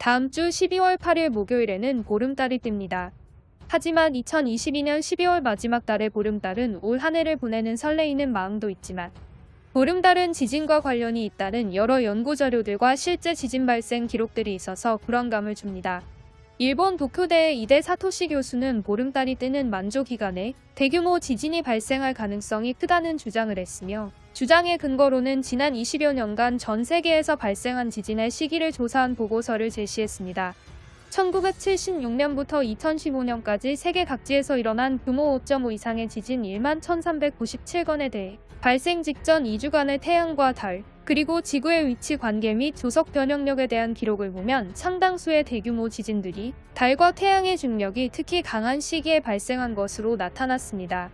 다음 주 12월 8일 목요일에는 보름달이 뜹니다. 하지만 2022년 12월 마지막 달의 보름달은 올 한 해를 보내는 설레이는 마음도 있지만 보름달은 지진과 관련이 있다는 여러 연구 자료들과 실제 지진 발생 기록들이 있어서 불안감을 줍니다. 일본 도쿄대의 이대 사토시 교수는 보름달이 뜨는 만조 기간에 대규모 지진이 발생할 가능성이 크다는 주장을 했으며 주장의 근거로는 지난 20여 년간 전 세계에서 발생한 지진의 시기를 조사한 보고서를 제시했습니다. 1976년부터 2015년까지 세계 각지에서 일어난 규모 5.5 이상의 지진 1만 1397건에 대해 발생 직전 2주간의 태양과 달, 그리고 지구의 위치 관계 및 조석 변형력에 대한 기록을 보면 상당수의 대규모 지진들이 달과 태양의 중력이 특히 강한 시기에 발생한 것으로 나타났습니다.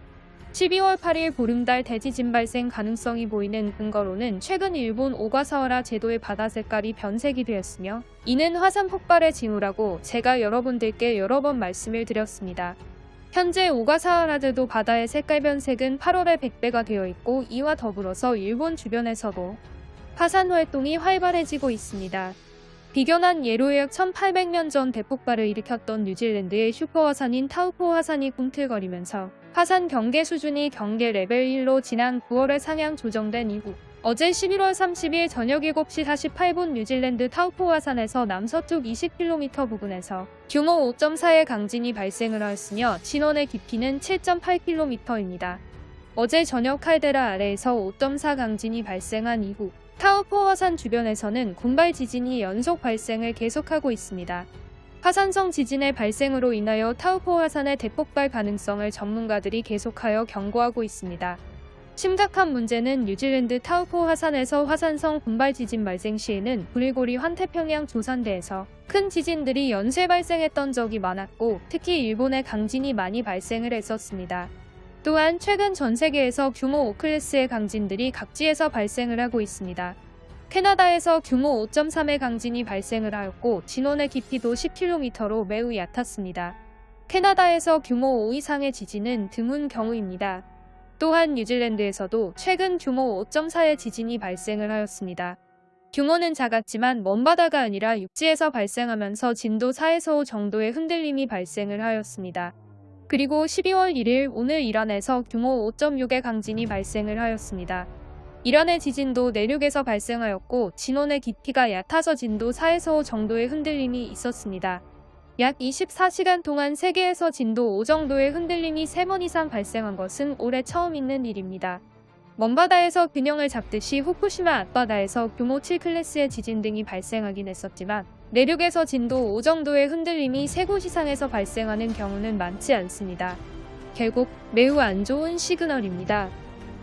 12월 8일 보름달 대지진 발생 가능성이 보이는 근거로는 최근 일본 오가사와라 제도의 바다 색깔이 변색이 되었으며 이는 화산 폭발의 징후라고 제가 여러분들께 여러 번 말씀을 드렸습니다. 현재 오가사와라 제도 바다의 색깔 변색은 8월에 100배가 되어 있고 이와 더불어서 일본 주변에서도 화산 활동이 활발해지고 있습니다. 비근한 예로 약 1800년 전 대폭발을 일으켰던 뉴질랜드의 슈퍼화산인 타우포 화산이 꿈틀거리면서 화산 경계 수준이 경계 레벨 1로 지난 9월에 상향 조정된 이후 어제 11월 30일 저녁 7시 48분 뉴질랜드 타우포 화산에서 남서쪽 20km 부근에서 규모 5.4의 강진이 발생을 하였으며 진원의 깊이는 7.8km입니다. 어제 저녁 칼데라 아래에서 5.4 강진이 발생한 이후 타우포 화산 주변에서는 군발 지진이 연속 발생을 계속하고 있습니다. 화산성 지진의 발생으로 인하여 타우포 화산의 대폭발 가능성을 전문가들이 계속하여 경고하고 있습니다. 심각한 문제는 뉴질랜드 타우포 화산에서 화산성 군발 지진 발생 시에는 불의 고리 환태평양 조산대에서 큰 지진들이 연쇄 발생했던 적이 많았고 특히 일본의 강진이 많이 발생을 했었습니다. 또한 최근 전 세계에서 규모 5클래스의 강진들이 각지에서 발생을 하고 있습니다. 캐나다에서 규모 5.3의 강진이 발생을 하였고 진원의 깊이도 10km로 매우 얕았습니다. 캐나다에서 규모 5 이상의 지진은 드문 경우입니다. 또한 뉴질랜드에서도 최근 규모 5.4의 지진이 발생을 하였습니다. 규모는 작았지만 먼바다가 아니라 육지에서 발생하면서 진도 4에서 5 정도의 흔들림이 발생을 하였습니다. 그리고 12월 1일 오늘 이란에서 규모 5.6의 강진이 발생을 하였습니다. 이란의 지진도 내륙에서 발생하였고 진원의 깊이가 얕아서 진도 4에서 5 정도의 흔들림이 있었습니다. 약 24시간 동안 세계에서 진도 5 정도의 흔들림이 3번 이상 발생한 것은 올해 처음 있는 일입니다. 먼바다에서 균형을 잡듯이 후쿠시마 앞바다에서 규모 7클래스의 지진 등이 발생하긴 했었지만 내륙에서 진도 5 정도의 흔들림이 세곳 이상에서 발생하는 경우는 많지 않습니다. 결국 매우 안 좋은 시그널입니다.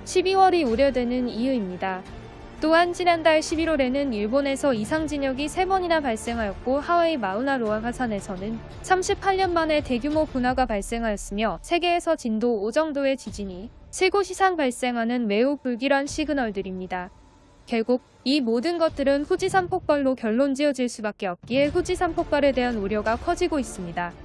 12월이 우려되는 이유입니다. 또한 지난달 11월에는 일본에서 이상 진역이 3번이나 발생하였고 하와이 마우나로아 화산에서는 38년 만에 대규모 분화가 발생하였으며 세계에서 진도 5 정도의 지진이 3곳 이상 발생하는 매우 불길한 시그널들입니다. 결국 이 모든 것들은 후지산 폭발로 결론 지어질 수밖에 없기에 후지산 폭발에 대한 우려가 커지고 있습니다.